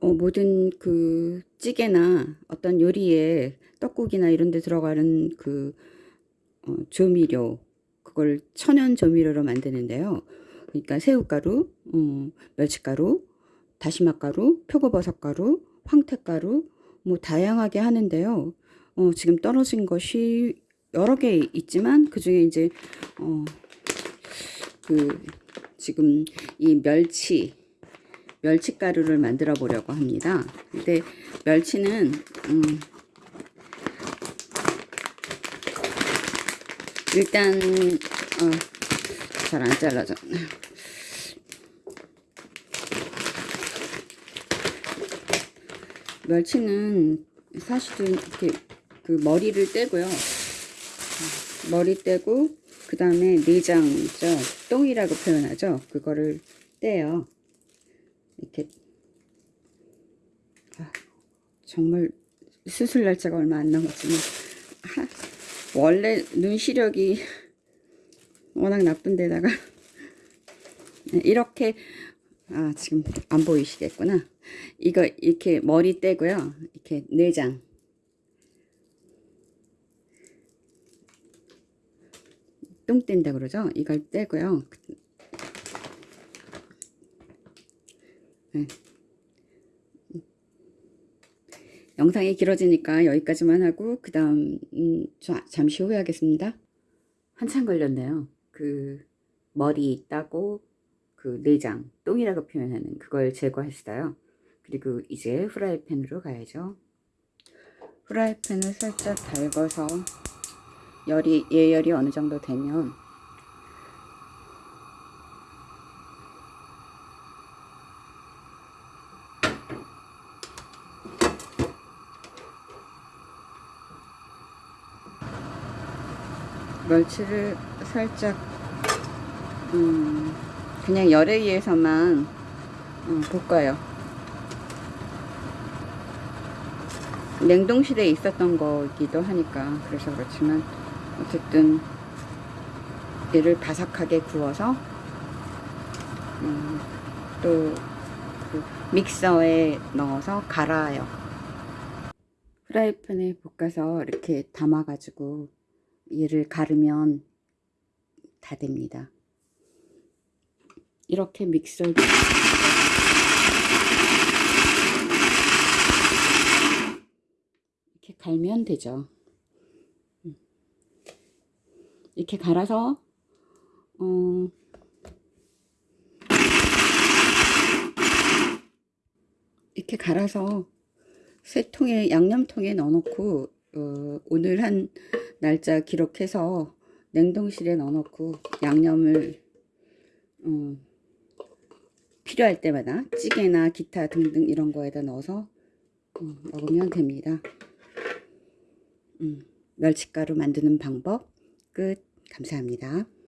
어, 모든 그 찌개나 어떤 요리에 떡국이나 이런 데 들어가는 그 어, 조미료 그걸 천연 조미료로 만드는데요. 그러니까 새우가루, 어, 멸치가루, 다시마가루, 표고버섯가루, 황태가루 뭐 다양하게 하는데요. 어, 지금 떨어진 것이 여러 개 있지만 그 중에 이제 어, 그 지금 이 멸치 멸치가루를 만들어 보려고 합니다. 근데 멸치는 음, 일단 어, 잘 안 잘라져. 멸치는 사실은 이렇게 그 머리를 떼고요. 머리 떼고 그 다음에 내장죠. 똥이라고 표현하죠. 그거를 떼요. 이렇게. 아, 정말 수술 날짜가 얼마 안 남았지만 하, 원래 눈 시력이 워낙 나쁜 데다가 이렇게 아 지금 안 보이시겠구나. 이거 이렇게 머리 떼고요. 이렇게 내장. 똥 뗀다 그러죠? 이걸 떼고요 네. 영상이 길어지니까 여기까지만 하고 그 다음 음, 잠시 후에 하겠습니다. 한참 걸렸네요. 그 머리 따고 그 내장 똥이라고 표현하는 그걸 제거했어요. 그리고 이제 후라이팬으로 가야죠. 후라이팬을 살짝 달궈서 열이 예열이 어느 정도 되면 멸치를 살짝 음, 그냥 열에 의해서만 음, 볶아요. 냉동실에 있었던 거기도 하니까 그래서 그렇지만 어쨌든 얘를 바삭하게 구워서 음, 또 그 믹서에 넣어서 갈아요. 프라이팬에 볶아서 이렇게 담아 가지고 얘를 가르면 다 됩니다. 이렇게 믹서 이렇게 갈면 되죠. 이렇게 갈아서 어 이렇게 갈아서 세 통에 양념통에 넣어놓고 어 오늘 한 날짜 기록해서 냉동실에 넣어놓고 양념을 어, 필요할 때마다 찌개나 기타 등등 이런 거에다 넣어서 어, 먹으면 됩니다. 음, 멸치가루 만드는 방법 끝 감사합니다.